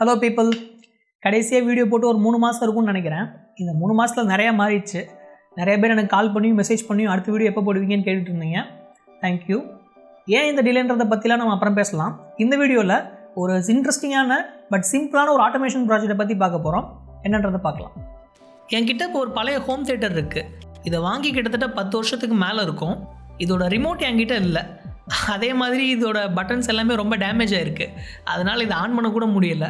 Hello people கடைசியாக video போட்டு ஒரு மூணு மாதம் இருக்கும்னு நினைக்கிறேன். இந்த மூணு மாதத்தில் நிறையா மாறிடுச்சு. நிறைய பேர் எனக்கு கால் பண்ணியும் மெசேஜ் பண்ணியும் அடுத்த வீடியோ எப்போ போடுவீங்கன்னு கேட்டுட்டு இருந்தீங்க. தேங்க்யூ ஏன் இந்த டிலேன்றதை பற்றிலாம் நம்ம அப்புறம் பேசலாம். இந்த வீடியோவில் ஒரு இன்ட்ரெஸ்டிங்கான பட் சிம்பிளான ஒரு ஆட்டோமேஷன் ப்ராஜெக்ட்டை பற்றி பார்க்க போகிறோம் என்னன்றதை பார்க்கலாம். என்கிட்ட இப்போ ஒரு பழைய ஹோம் தேட்டர் இருக்குது இதை வாங்கி கிட்டத்தட்ட பத்து வருஷத்துக்கு மேலே இருக்கும். இதோட ரிமோட் என்கிட்ட இல்லை. அதே மாதிரி இதோட பட்டன்ஸ் எல்லாமே ரொம்ப டேமேஜ் ஆகிருக்கு அதனால் இதை ஆன் பண்ணக்கூட முடியல.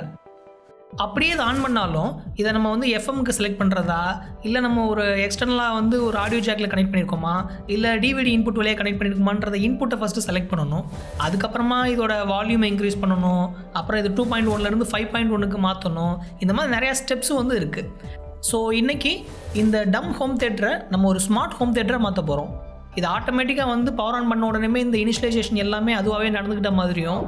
அப்படியே இதை ஆன் பண்ணாலும் இதை நம்ம வந்து எஃப்எம்க்கு செலக்ட் பண்ணுறதா இல்லை நம்ம ஒரு எக்ஸ்டர்னலாக வந்து ஒரு ஆடியோ ஜாக்கில் கனெக்ட் பண்ணியிருக்கோமா இல்லை டிவிடி இன்புட் வழியாக கனெக்ட் பண்ணியிருக்கோமான்றத இன்புட்டை ஃபஸ்ட்டு செலக்ட் பண்ணணும். அதுக்கப்புறமா இதோட வால்யூமை இன்க்ரீஸ் பண்ணணும். அப்புறம் இது டூ பாயிண்ட் ஒன்லேருந்து ஃபைவ் பாயிண்ட் ஒன்றுக்கு மாற்றணும் இந்த மாதிரி நிறையா ஸ்டெப்ஸும் வந்து இருக்குது ஸோ இன்றைக்கி இந்த டம் ஹோம் தேட்டரை நம்ம ஒரு ஸ்மார்ட் ஹோம் தேட்டரை மாற்ற போகிறோம் இது ஆட்டோமேட்டிக்காக வந்து பவர் ஆன் பண்ண உடனே இந்த இனிஷியலைசேஷன் எல்லாமே அதுவாகவே நடந்துக்கிட்ட மாதிரியும்.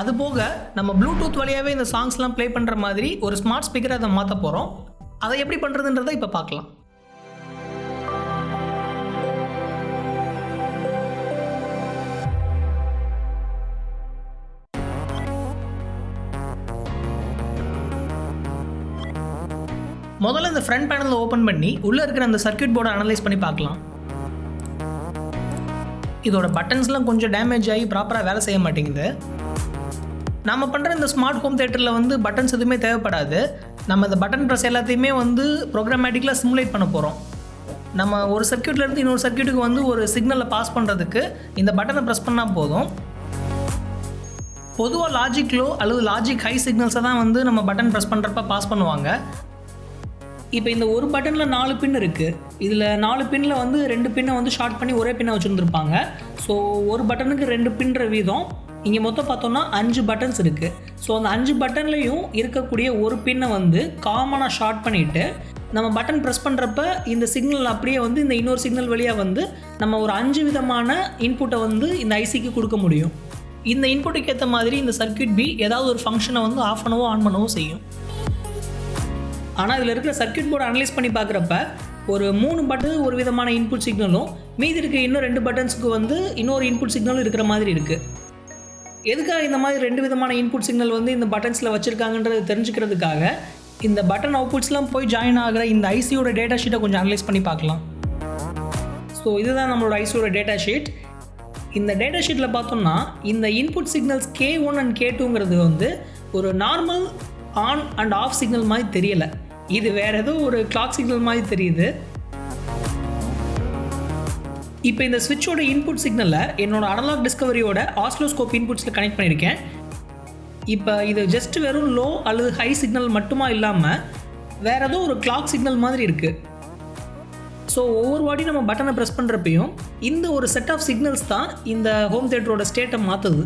அது போக நம்ம ப்ளூடூத் வழியாகவே இந்த சாங்ஸ்லாம் ப்ளே பண்ணுற மாதிரி ஒரு ஸ்மார்ட் ஸ்பீக்கரை அதை மாற்ற போகிறோம் அதை எப்படி பண்ணுறதுன்றதை இப்போ பார்க்கலாம். முதல்ல இந்த ஃப்ரண்ட் பேனலை ஓப்பன் பண்ணி உள்ளே இருக்கிற அந்த சர்க்கியூட் போர்டை அனலைஸ் பண்ணி பார்க்கலாம். இதோட பட்டன்ஸ்லாம் கொஞ்சம் டேமேஜ் ஆகி ப்ராப்பராக வேலை செய்ய மாட்டேங்குது. நம்ம பண்ணுற இந்த ஸ்மார்ட் ஹோம் தேட்டரில் வந்து பட்டன்ஸ் எதுவுமே தேவைப்படாது. நம்ம இந்த பட்டன் ப்ரெஸ் எல்லாத்தையுமே வந்து ப்ரோக்ராமேட்டிக்கலாக சிமுலேட் பண்ண போகிறோம் நம்ம ஒரு சர்க்யூட்லேருந்து இன்னொரு சர்க்யூட்டுக்கு வந்து ஒரு சிக்னலை பாஸ் பண்ணுறதுக்கு இந்த பட்டனை ப்ரெஸ் பண்ணால் போதும். பொதுவாக லாஜிக் லோ அல்லது லாஜிக் ஹை சிக்னல்ஸை தான் வந்து நம்ம பட்டன் ப்ரெஸ் பண்ணுறப்ப பாஸ் பண்ணுவாங்க. இப்போ இந்த ஒரு பட்டனில் நாலு பின் இருக்குது இதில் நாலு பின்னில் வந்து ரெண்டு பின்னை வந்து ஷார்ட் பண்ணி ஒரே பின்னை வச்சுருந்துருப்பாங்க. ஸோ ஒரு பட்டனுக்கு ரெண்டு பின்னுற வீதம் இங்கே மொத்தம் பார்த்தோம்னா அஞ்சு பட்டன்ஸ் இருக்குது ஸோ அந்த அஞ்சு பட்டன்லேயும் இருக்கக்கூடிய ஒரு பின்னை வந்து காமனாக ஷார்ட் பண்ணிவிட்டு நம்ம பட்டன் ப்ரெஸ் பண்ணுறப்ப இந்த சிக்னல் அப்படியே வந்து இந்த இன்னொரு சிக்னல் வழியாக வந்து நம்ம ஒரு அஞ்சு விதமான இன்புட்டை வந்து இந்த ஐசிக்கு கொடுக்க முடியும். இந்த இன்புட்டுக்கு ஏற்ற மாதிரி இந்த சர்க்யூட் பி ஏதாவது ஒரு ஃபங்க்ஷனை வந்து ஆஃப் பண்ணவோ ஆன் பண்ணவோ செய்யும். ஆனால் இதில் இருக்கிற சர்க்கியூட் போர்டு அனலைஸ் பண்ணி பார்க்குறப்ப ஒரு மூணு பட்டன் ஒரு விதமான இன்புட் சிக்னலும் மீதி இருக்க இன்னும் ரெண்டு பட்டன்ஸுக்கு வந்து இன்னொரு இன்புட் சிக்னலும் இருக்கிற மாதிரி இருக்குது எதுக்காக இந்த மாதிரி ரெண்டு விதமான இன்புட் சிக்னல் வந்து இந்த பட்டன்ஸில் வச்சுருக்காங்கன்றது தெரிஞ்சுக்கிறதுக்காக இந்த பட்டன் அவுட்புட்ஸ்லாம் போய் ஜாயின் ஆகிற இந்த ஐசியோட டேட்டா ஷீட்டை கொஞ்சம் அனலைஸ் பண்ணி பார்க்கலாம். ஸோ இதுதான் நம்மளோட ஐசியோட டேட்டா ஷீட் இந்த டேட்டா ஷீட்டில் பார்த்தோம்னா இந்த input signals K one and K டூங்கிறது வந்து ஒரு normal on and off signal மாதிரி தெரியலை. இது வேறு ஏதோ ஒரு கிளாக் சிக்னல் மாதிரி தெரியுது. இப்போ இந்த ஸ்விட்சோட இன்புட் சிக்னலை என்னோட அனலாக் டிஸ்கவரியோட ஆஸ்லோஸ்கோப் இன்புட்ஸில் கனெக்ட் பண்ணியிருக்கேன். இப்போ இது ஜஸ்ட் வெறும் லோ அல்லது ஹை சிக்னல் மட்டுமா இல்லாமல் வேறு ஏதோ ஒரு கிளாக் சிக்னல் மாதிரி இருக்குது ஸோ ஒவ்வொரு வாட்டி நம்ம பட்டனை ப்ரெஸ் பண்ணுறப்பையும் இந்த ஒரு செட் ஆஃப் சிக்னல்ஸ் தான் இந்த ஹோம் தேட்டரோட ஸ்டேட்டை மாற்றுது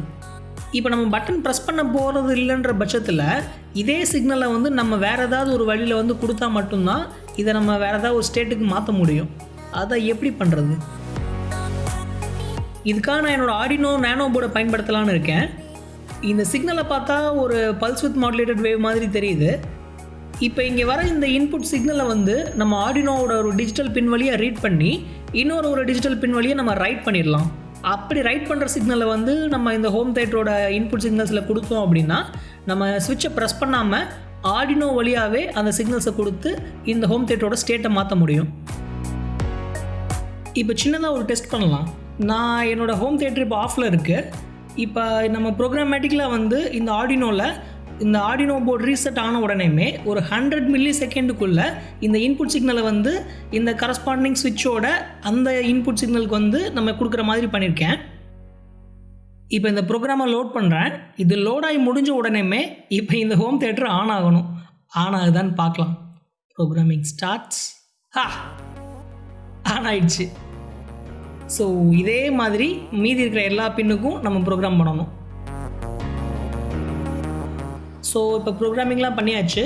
இப்போ நம்ம பட்டன் ப்ரெஸ் பண்ண போகிறது இல்லைன்ற பட்சத்தில் இதே சிக்னலை வந்து நம்ம வேறு ஏதாவது ஒரு வழியில் வந்து கொடுத்தா மட்டும்தான் இதை நம்ம வேறு ஏதாவது ஒரு ஸ்டேட்டுக்கு மாற்ற முடியும். அதை எப்படி பண்ணுறது இதுக்காக நான் என்னோடய ஆடினோ நேனோ போர்டை பயன்படுத்தலான்னு இருக்கேன். இந்த சிக்னலை பார்த்தா ஒரு பல்ஸ் வித் மாடுலேட்டட் வேவ் மாதிரி தெரியுது. இப்போ இங்கே வர இந்த இன்புட் சிக்னலை வந்து நம்ம ஆடினோவோட ஒரு டிஜிட்டல் பின் வழியாக ரீட் பண்ணி இன்னொரு ஒரு டிஜிட்டல் பின் வழியை நம்ம ரைட் பண்ணிடலாம். அப்படி ரைட் பண்ணுற சிக்னலை வந்து நம்ம இந்த ஹோம் தேட்டரோட இன்புட் சிக்னல்ஸில் கொடுத்தோம் அப்படின்னா நம்ம சுவிட்சை ப்ரெஸ் பண்ணாமல் ஆடினோ வழியாகவே அந்த சிக்னல்ஸை கொடுத்து இந்த ஹோம் தேட்டரோட ஸ்டேட்டை மாற்ற முடியும். இப்போ சின்னதாக ஒரு டெஸ்ட் பண்ணலாம். நான் என்னோடய ஹோம் தேட்டர் இப்போ ஆஃபில் இருக்குது இப்போ நம்ம ப்ரோக்ராமேட்டிக்கலாக வந்து இந்த ஆடினோவில் இந்த ஆடினோ போர்டு ரீசெட் ஆன உடனேமே ஒரு ஹண்ட்ரட் மில்லி செகண்டுக்குள்ளே இந்த இன்புட் சிக்னலை வந்து இந்த கரஸ்பாண்டிங் சுவிட்சோட அந்த இன்புட் சிக்னலுக்கு வந்து நம்ம கொடுக்குற மாதிரி பண்ணியிருக்கேன் இப்போ இந்த ப்ரோக்ராமை லோட் பண்ணுறேன் இது லோட் ஆகி முடிஞ்ச உடனேமே இப்போ இந்த ஹோம் தேட்டர் ஆன் ஆகணும். ஆன் ஆகுதான்னு பார்க்கலாம். ப்ரோக்ராமிங் ஸ்டார்ட்ஸ் ஹா ஆன் ஆயிடுச்சு. ஸோ இதே மாதிரி மீதி இருக்கிற எல்லா பின்னுக்கும் நம்ம ப்ரோக்ராம் பண்ணணும். ஸோ இப்போ ப்ரோக்ராமிங்லாம் பண்ணியாச்சு.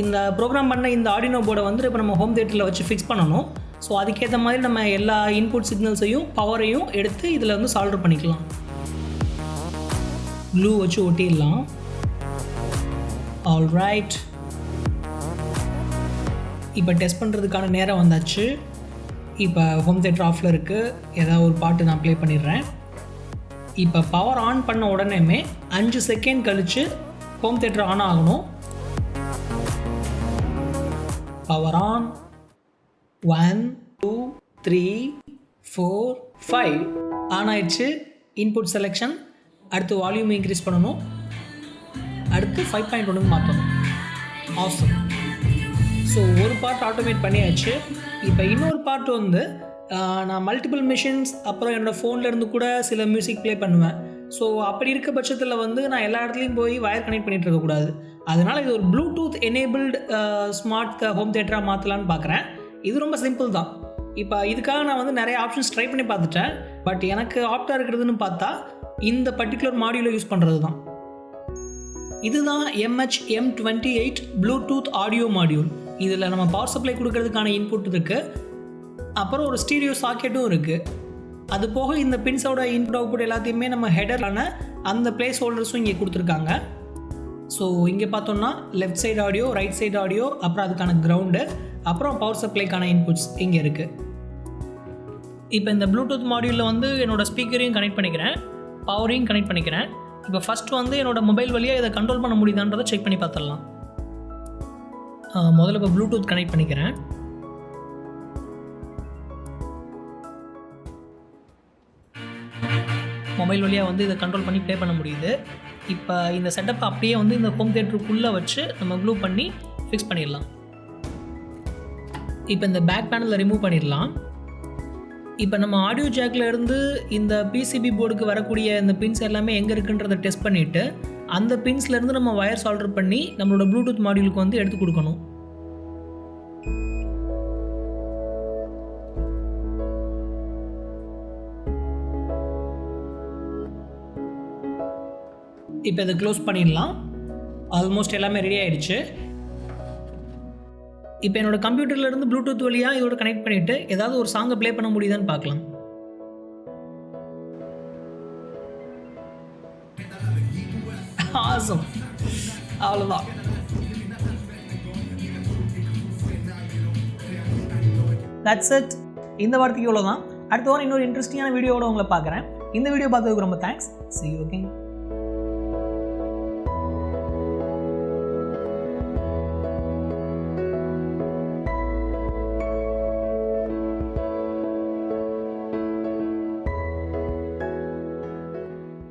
இந்த ப்ரோக்ராம் பண்ண இந்த ஆடினோ போர்டை வந்து இப்போ நம்ம ஹோம் தேட்டரில் வச்சு ஃபிக்ஸ் பண்ணணும். ஸோ அதுக்கேற்ற மாதிரி நம்ம எல்லா இன்புட் சிக்னல்ஸையும் பவரையும் எடுத்து இதில் வந்து சால்வ் பண்ணிக்கலாம். ப்ளூ வச்சு ஒட்டிடலாம். ஆல் ரைட் இப்போ டெஸ்ட் பண்ணுறதுக்கான நேரம் வந்தாச்சு. இப்போ ஹோம் தேட்டர் ஆஃபில் இருக்குது ஏதாவது ஒரு பாட்டு நான் ப்ளே பண்ணிடுறேன். இப்போ பவர் ஆன் பண்ண உடனேமே அஞ்சு செகண்ட் கழித்து ஹோம் தேட்டர் ஆன் ஆகணும். Power on one two three four five on ஆயிடுச்சு. இன்புட் செலெக்ஷன் அடுத்து வால்யூம் இன்க்ரீஸ் பண்ணணும். அடுத்து ஃபைவ் பாயிண்ட் ஒன்றுக்கு மாற்றணும் ஆஃபர் ஸோ ஒரு பார்ட் ஆட்டோமேட் பண்ணியாச்சு. இப்போ இன்னொரு பார்ட் வந்து நான் மல்டிபிள் மிஷின்ஸ் அப்புறம் என்னோடய ஃபோன்லேருந்து கூட சில மியூசிக் ப்ளே பண்ணுவேன். ஸோ அப்படி இருக்க பட்சத்தில் வந்து நான் எல்லா இடத்துலையும் போய் வயர் கனெக்ட் பண்ணிட்டு இருக்கக்கூடாது அதனால் இது ஒரு ப்ளூடூத் எனேபிள்டு ஸ்மார்ட் ஹோம் தேட்டராக மாற்றலான்னு பார்க்குறேன் இது ரொம்ப சிம்பிள் தான். இப்போ இதுக்காக நான் வந்து நிறைய ஆப்ஷன்ஸ் ட்ரை பண்ணி பார்த்துட்டேன். பட் எனக்கு ஆப்டாக இருக்கிறதுன்னு பார்த்தா இந்த பர்டிகுலர் மாடியூலை யூஸ் பண்ணுறது தான். இதுதான் M H M twenty eight Bluetooth audio module இதில் நம்ம பவர் சப்ளை கொடுக்கறதுக்கான இன்புட் இருக்குது அப்புறம் ஒரு ஸ்டீரியோ சாக்கெட்டும் இருக்குது அது போக இந்த பின்ஸோட இன்புட் அவுட்புட் எல்லாத்தையுமே நம்ம ஹெடரான அந்த பிளேஸ் ஹோல்டர்ஸும் இங்கே கொடுத்துருக்காங்க. ஸோ இங்கே பார்த்தோம்னா left side audio right side audio அப்புறம் அதுக்கான கிரவுண்டு அப்புறம் பவர் சப்ளைக்கான இன்புட்ஸ் இங்கே இருக்குது இப்போ இந்த ப்ளூடூத் மாடியூலில் வந்து என்னோடய ஸ்பீக்கரையும் கனெக்ட் பண்ணிக்கிறேன். பவரையும் கனெக்ட் பண்ணிக்கிறேன். இப்போ ஃபஸ்ட் வந்து என்னோடய மொபைல் வழியாக இதை கண்ட்ரோல் பண்ண முடியுதான்றதை செக் பண்ணி பார்த்துடலாம். முதல்ல இப்போ ப்ளூடூத் கனெக்ட் பண்ணிக்கிறேன். மொபைல் வழியாக வந்து இதை கண்ட்ரோல் பண்ணி ப்ளே பண்ண முடியுது. இப்போ இந்த செட்டப் அப்படியே வந்து இந்த ஹோம் தேட்டருக்குள்ளே வச்சு நம்ம க்ளூ பண்ணி ஃபிக்ஸ் பண்ணிடலாம். இப்போ இந்த பேக் பேனலை ரிமூவ் பண்ணிடலாம். இப்போ நம்ம ஆடியோ ஜாக்கில் இருந்து இந்த பிசிபி போர்டுக்கு வரக்கூடிய இந்த பின்ஸ் எல்லாமே எங்கே இருக்குன்றதை டெஸ்ட் பண்ணிவிட்டு அந்த பின்ஸ்லேருந்து நம்ம ஒயர்ஸ் சால்டர் பண்ணி நம்மளோட ப்ளூடூத் மாடியூலுக்கு வந்து எடுத்து கொடுக்கணும். இப்போ இதை க்ளோஸ் பண்ணிடலாம். ஆல்மோஸ்ட் எல்லாமே ரெடி ஆகிடுச்சு இப்போ என்னோட கம்ப்யூட்டர்ல இருந்து ப்ளூடூத் வழியாக இதோட கனெக்ட் பண்ணிவிட்டு ஏதாவது ஒரு சாங்கை ப்ளே பண்ண முடியுதான்னு பார்க்கலாம். ஆசம் அவ்வளோதான் தட்ஸ் இட் இந்த வாரத்துக்கு இவ்வளோ தான் அடுத்த வாரம் இன்னொரு இன்ட்ரெஸ்டிங்கான வீடியோவோட உங்களை பார்க்குறேன். இந்த வீடியோ பார்த்ததுக்கு ரொம்ப தேங்க்ஸ் சி ஓகே